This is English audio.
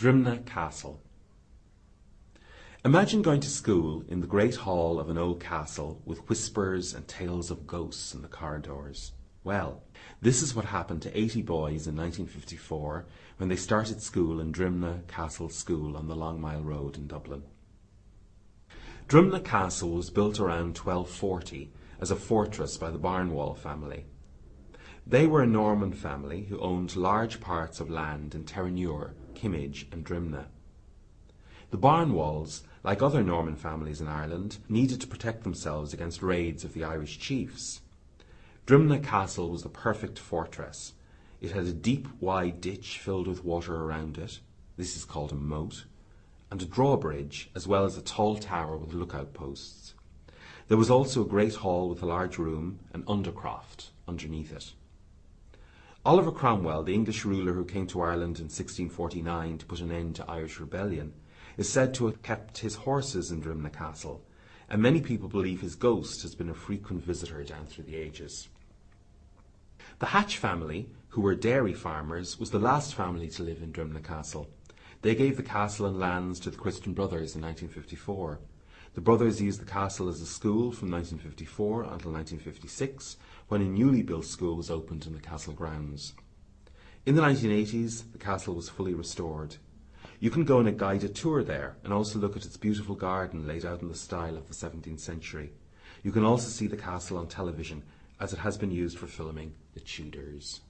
Drimnagh Castle Imagine going to school in the great hall of an old castle with whispers and tales of ghosts in the corridors. Well, this is what happened to 80 boys in 1954 when they started school in Drimnagh Castle School on the Long Mile Road in Dublin. Drimnagh Castle was built around 1240 as a fortress by the Barnwall family. They were a Norman family who owned large parts of land in Terenure, Kimmage and Drimnagh. The Barnwalls like other Norman families in Ireland, needed to protect themselves against raids of the Irish chiefs. Drimnagh Castle was the perfect fortress. It had a deep, wide ditch filled with water around it. This is called a moat. And a drawbridge, as well as a tall tower with lookout posts. There was also a great hall with a large room, and undercroft, underneath it. Oliver Cromwell, the English ruler who came to Ireland in 1649 to put an end to Irish rebellion, is said to have kept his horses in Drimnagh Castle, and many people believe his ghost has been a frequent visitor down through the ages. The Hatch family, who were dairy farmers, was the last family to live in Drimnagh Castle. They gave the castle and lands to the Christian Brothers in 1954. The brothers used the castle as a school from 1954 until 1956, when a newly built school was opened in the castle grounds. In the 1980s, the castle was fully restored. You can go on a guided tour there and also look at its beautiful garden laid out in the style of the 17th century. You can also see the castle on television as it has been used for filming The Tudors.